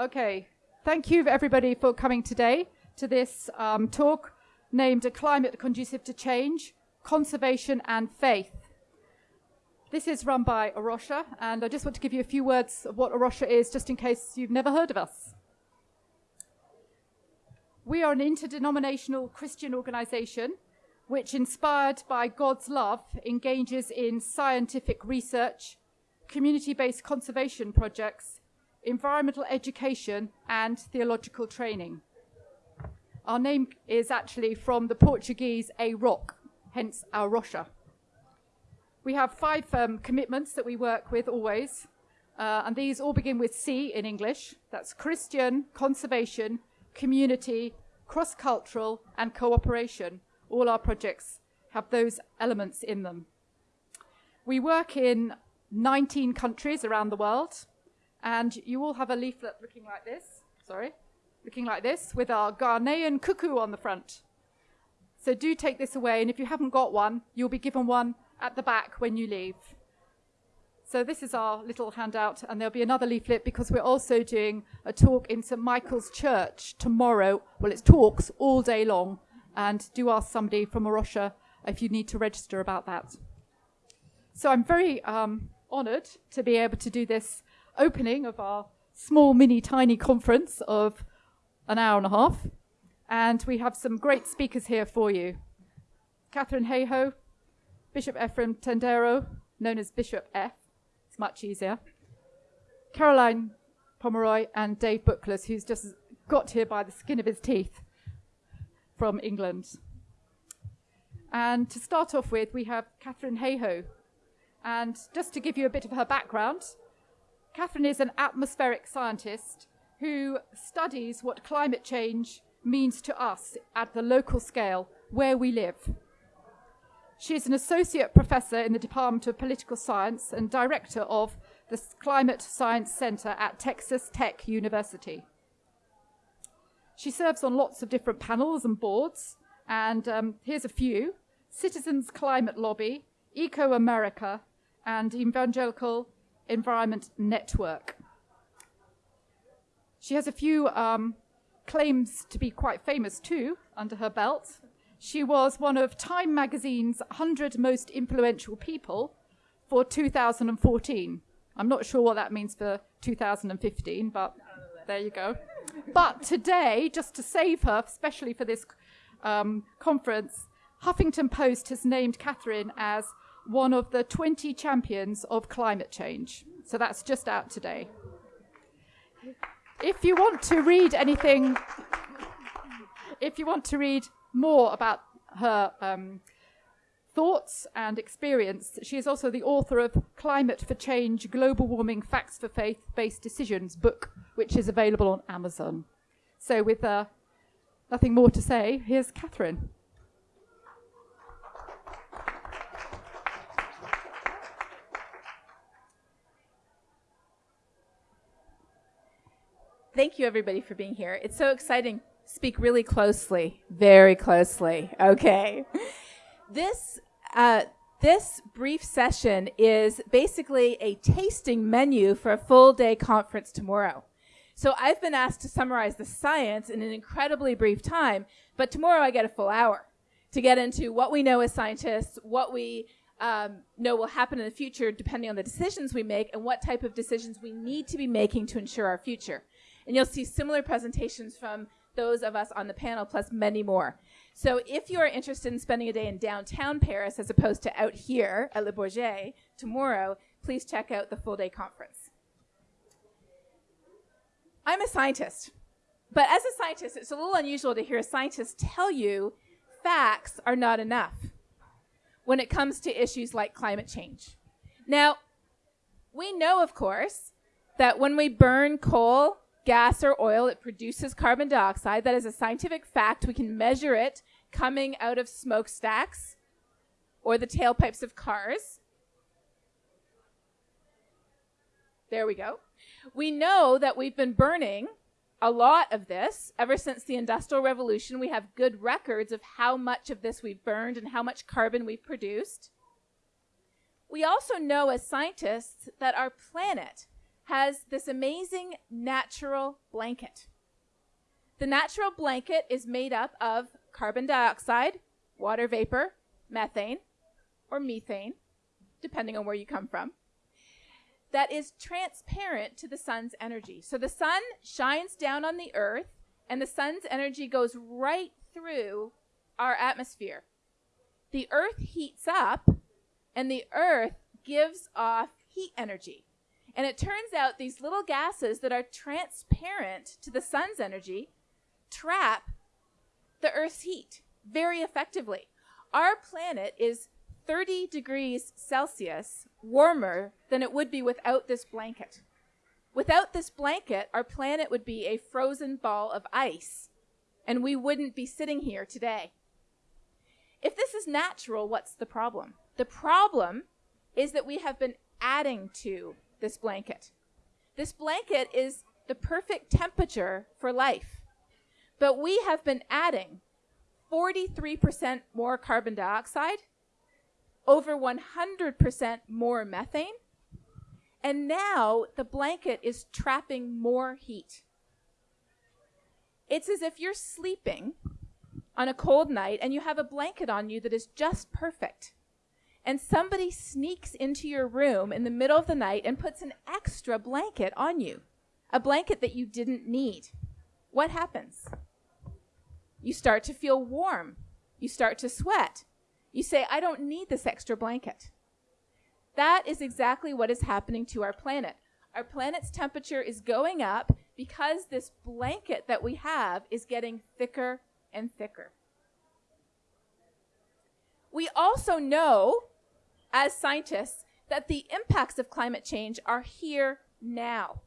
Okay, thank you everybody for coming today to this um, talk named A Climate Conducive to Change, Conservation and Faith. This is run by A and I just want to give you a few words of what A is, just in case you've never heard of us. We are an interdenominational Christian organization which, inspired by God's love, engages in scientific research, community-based conservation projects, environmental education, and theological training. Our name is actually from the Portuguese a rock, hence A Rocha. We have five um, commitments that we work with always, uh, and these all begin with C in English. That's Christian, conservation, community, cross-cultural, and cooperation all our projects have those elements in them. We work in 19 countries around the world, and you all have a leaflet looking like this, sorry, looking like this, with our Ghanaian cuckoo on the front. So do take this away, and if you haven't got one, you'll be given one at the back when you leave. So this is our little handout, and there'll be another leaflet because we're also doing a talk in St. Michael's Church tomorrow. Well, it's talks all day long, and do ask somebody from A if you need to register about that. So I'm very um, honored to be able to do this opening of our small, mini, tiny conference of an hour and a half. And we have some great speakers here for you. Katharine Hayhoe, Bishop Efraim Tendero, known as Bishop F. It's much easier. Caroline Pomeroy and Dave Bookless, who's just got here by the skin of his teeth from England. And to start off with, we have Katharine Hayhoe. And just to give you a bit of her background, Katharine is an atmospheric scientist who studies what climate change means to us at the local scale where we live. She is an associate professor in the Department of Political Science and director of the Climate Science Center at Texas Tech University. She serves on lots of different panels and boards, and um, here's a few. Citizens Climate Lobby, ecoAmerica, and Evangelical Environment Network. She has a few um, claims to be quite famous too under her belt. She was one of Time magazine's 100 most influential people for 2014. I'm not sure what that means for 2015, but there you go. But today, just to save her, especially for this um, conference, Huffington Post has named Katharine as one of the 20 champions of climate change. So that's just out today. If you want to read anything, if you want to read more about her um, thoughts and experience, she is also the author of Climate for Change Global Warming Facts for Faith Based Decisions book, which is available on Amazon. So, with uh, nothing more to say, here's Katharine. Thank you, everybody, for being here. It's so exciting. Speak really closely, very closely. Okay. This uh, this brief session is basically a tasting menu for a full day conference tomorrow. So I've been asked to summarize the science in an incredibly brief time, but tomorrow I get a full hour to get into what we know as scientists, what we um, know will happen in the future depending on the decisions we make, and what type of decisions we need to be making to ensure our future. And you'll see similar presentations from those of us on the panel, plus many more. So if you are interested in spending a day in downtown Paris as opposed to out here at Le Bourget tomorrow, please check out the full day conference. I'm a scientist. But as a scientist, it's a little unusual to hear a scientist tell you facts are not enough when it comes to issues like climate change. Now, we know, of course, that when we burn coal, gas, or oil, it produces carbon dioxide. That is a scientific fact. We can measure it coming out of smokestacks or the tailpipes of cars. There we go. We know that we've been burning a lot of this ever since the Industrial Revolution. We have good records of how much of this we've burned and how much carbon we've produced. We also know as scientists that our planet has this amazing natural blanket. The natural blanket is made up of carbon dioxide, water vapor, methane, or methane, depending on where you come from, that is transparent to the sun's energy. So the sun shines down on the earth, and the sun's energy goes right through our atmosphere. The earth heats up, and the earth gives off heat energy. And it turns out these little gases that are transparent to the sun's energy trap the Earth's heat very effectively. Our planet is 30 degrees Celsius warmer than it would be without this blanket. Without this blanket, our planet would be a frozen ball of ice, and we wouldn't be sitting here today. If this is natural, what's the problem? The problem is that we have been adding to this blanket. This blanket is the perfect temperature for life. But we have been adding 43% more carbon dioxide, over 100% more methane, and now the blanket is trapping more heat. It's as if you're sleeping on a cold night and you have a blanket on you that is just perfect and somebody sneaks into your room in the middle of the night and puts an extra blanket on you, a blanket that you didn't need, what happens? You start to feel warm. You start to sweat. You say, I don't need this extra blanket. That is exactly what is happening to our planet. Our planet's temperature is going up because this blanket that we have is getting thicker and thicker. We also know as scientists that the impacts of climate change are here now.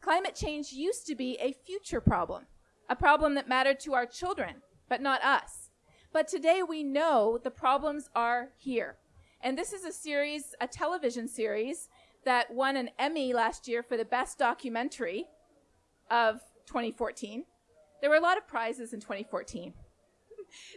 Climate change used to be a future problem, a problem that mattered to our children, but not us. But today we know the problems are here. And this is a series, a television series, that won an Emmy last year for the best documentary of 2014. There were a lot of prizes in 2014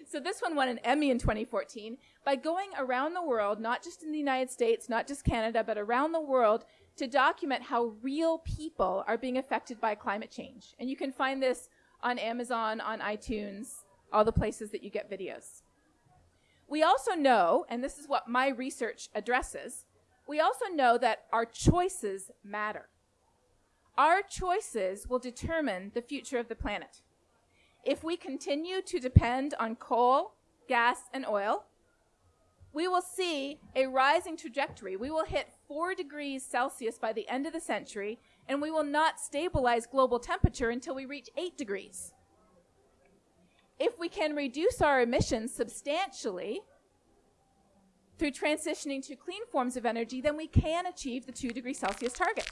so this one won an Emmy in 2014 by going around the world, not just in the United States, not just Canada, but around the world to document how real people are being affected by climate change. And you can find this on Amazon, on iTunes, all the places that you get videos. We also know, and this is what my research addresses, we also know that our choices matter. Our choices will determine the future of the planet. If we continue to depend on coal, gas, and oil, we will see a rising trajectory. We will hit 4 degrees Celsius by the end of the century, and we will not stabilize global temperature until we reach 8 degrees. If we can reduce our emissions substantially through transitioning to clean forms of energy, then we can achieve the 2 degrees Celsius target.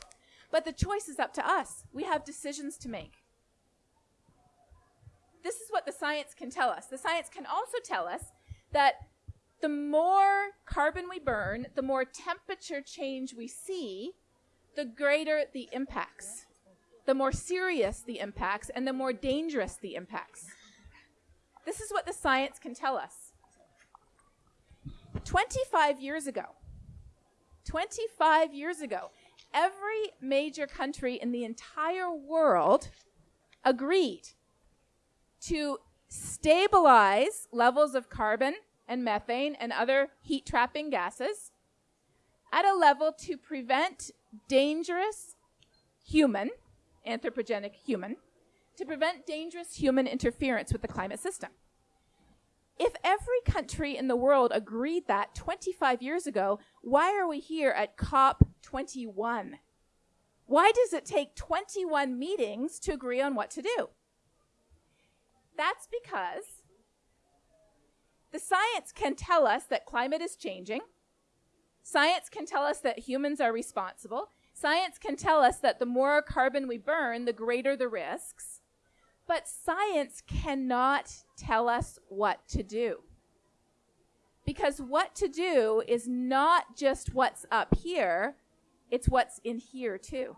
But the choice is up to us. We have decisions to make the science can tell us. The science can also tell us that the more carbon we burn, the more temperature change we see, the greater the impacts, the more serious the impacts, and the more dangerous the impacts. This is what the science can tell us. 25 years ago, 25 years ago, every major country in the entire world agreed to stabilize levels of carbon and methane and other heat trapping gases at a level to prevent dangerous human, anthropogenic human, to prevent dangerous human interference with the climate system. If every country in the world agreed that 25 years ago, why are we here at COP21? Why does it take 21 meetings to agree on what to do? That's because the science can tell us that climate is changing. Science can tell us that humans are responsible. Science can tell us that the more carbon we burn, the greater the risks. But science cannot tell us what to do. Because what to do is not just what's up here, it's what's in here too.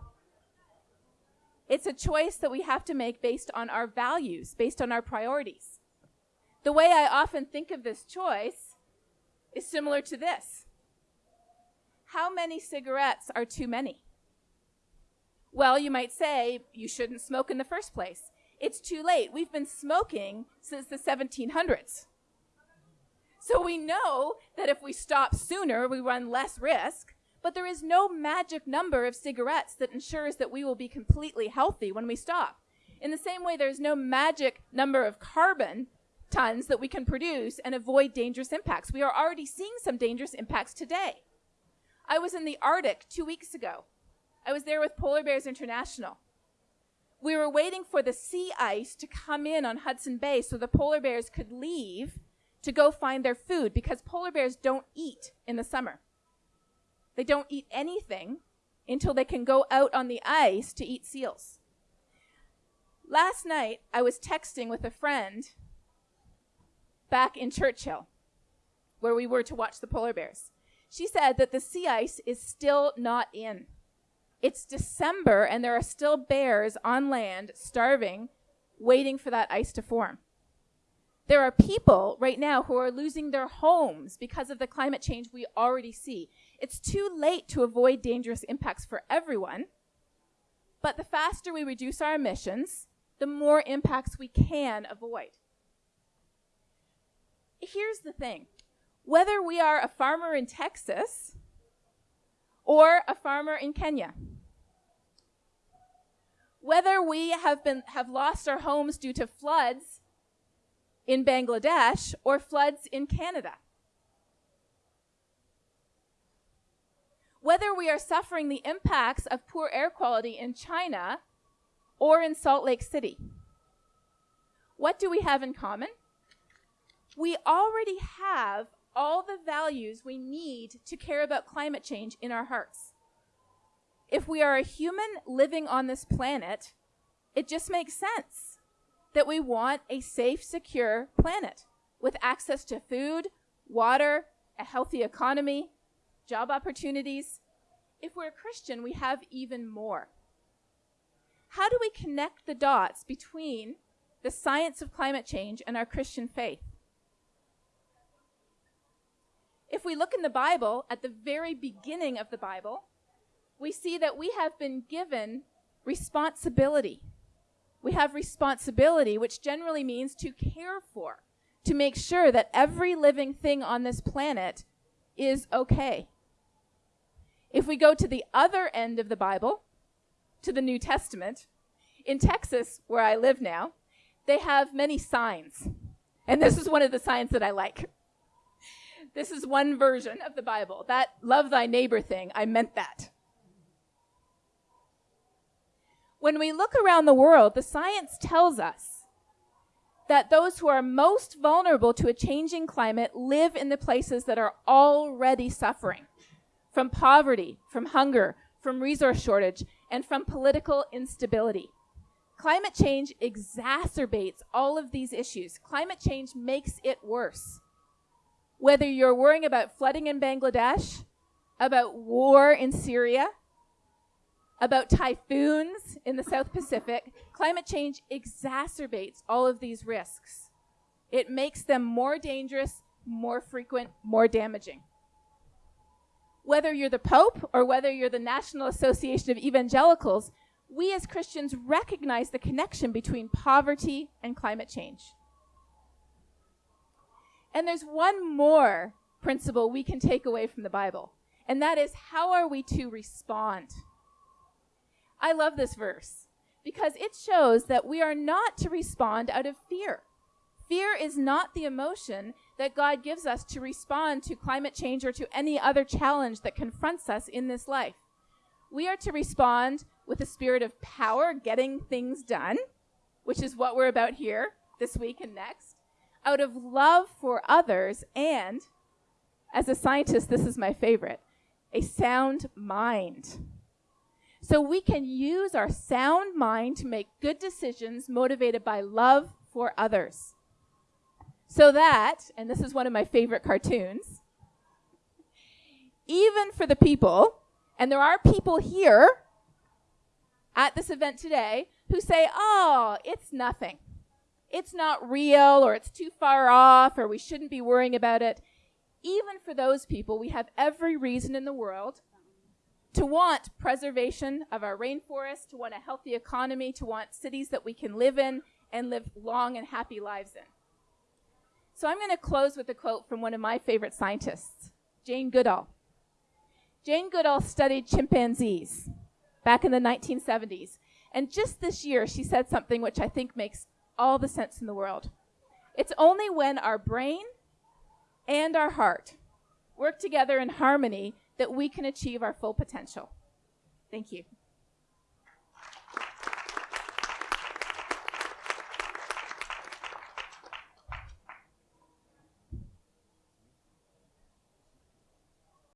It's a choice that we have to make based on our values, based on our priorities. The way I often think of this choice is similar to this How many cigarettes are too many? Well, you might say you shouldn't smoke in the first place. It's too late. We've been smoking since the 1700s. So we know that if we stop sooner, we run less risk, but there is no magic number of cigarettes that ensures that we will be completely healthy when we stop. In the same way, there's no magic number of carbon tons that we can produce and avoid dangerous impacts. We are already seeing some dangerous impacts today. I was in the Arctic two weeks ago. I was there with Polar Bears International. We were waiting for the sea ice to come in on Hudson Bay so the polar bears could leave to go find their food because polar bears don't eat in the summer. They don't eat anything until they can go out on the ice to eat seals. Last night, I was texting with a friend back in Churchill, where we were to watch the polar bears. She said that the sea ice is still not in. It's December and there are still bears on land starving, waiting for that ice to form. There are people right now who are losing their homes because of the climate change we already see. It's too late to avoid dangerous impacts for everyone, but the faster we reduce our emissions, the more impacts we can avoid. Here's the thing whether we are a farmer in Texas or a farmer in Kenya, whether we have been have lost our homes due to floods in Bangladesh or floods in Canada. Whether we are suffering the impacts of poor air quality in China or in Salt Lake City. What do we have in common? We already have all the values we need to care about climate change in our hearts if we are a human living on this planet, it just makes sense that we want a safe, secure planet with access to food, water, a healthy economy, job opportunities. If we're a Christian, we have even more. How do we connect the dots between the science of climate change and our Christian faith? If we look in the Bible, at the very beginning of the Bible, we see that we have been given responsibility. We have responsibility, which generally means to care for, to make sure that every living thing on this planet is okay. If we go to the other end of the Bible, to the New Testament, in Texas, where I live now, they have many signs. And this is one of the signs that I like. This is one version of the Bible. That love thy neighbor thing, I meant that. When we look around the world, the science tells us that those who are most vulnerable to a changing climate live in the places that are already suffering from poverty, from hunger, from resource shortage, and from political instability. Climate change exacerbates all of these issues. Climate change makes it worse. Whether you're worrying about flooding in Bangladesh, about war in Syria, about typhoons in the South Pacific, climate change exacerbates all of these risks. It makes them more dangerous, more frequent, more damaging. Whether you're the Pope or whether you're the National Association of Evangelicals, we as Christians recognize the connection between poverty and climate change. And there's one more principle we can take away from the Bible, and that is how are we to respond I love this verse because it shows that we are not to respond out of fear. Fear is not the emotion that God gives us to respond to climate change or to any other challenge that confronts us in this life. We are to respond with a spirit of power, getting things done, which is what we're about here this week and next, out of love for others, and as a scientist, this is my favorite a sound mind. So we can use our sound mind to make good decisions motivated by love for others. So that, and this is one of my favorite cartoons, even for the people, and there are people here at this event today who say, oh, it's nothing. It's not real, or it's too far off, or we shouldn't be worrying about it. Even for those people, we have every reason in the world to want preservation of our rainforests, to want a healthy economy, to want cities that we can live in and live long and happy lives in. So I'm going to close with a quote from one of my favorite scientists, Jane Goodall. Jane Goodall studied chimpanzees back in the 1970s. And just this year, she said something which I think makes all the sense in the world. It's only when our brain and our heart work together in harmony that we can achieve our full potential. Thank you.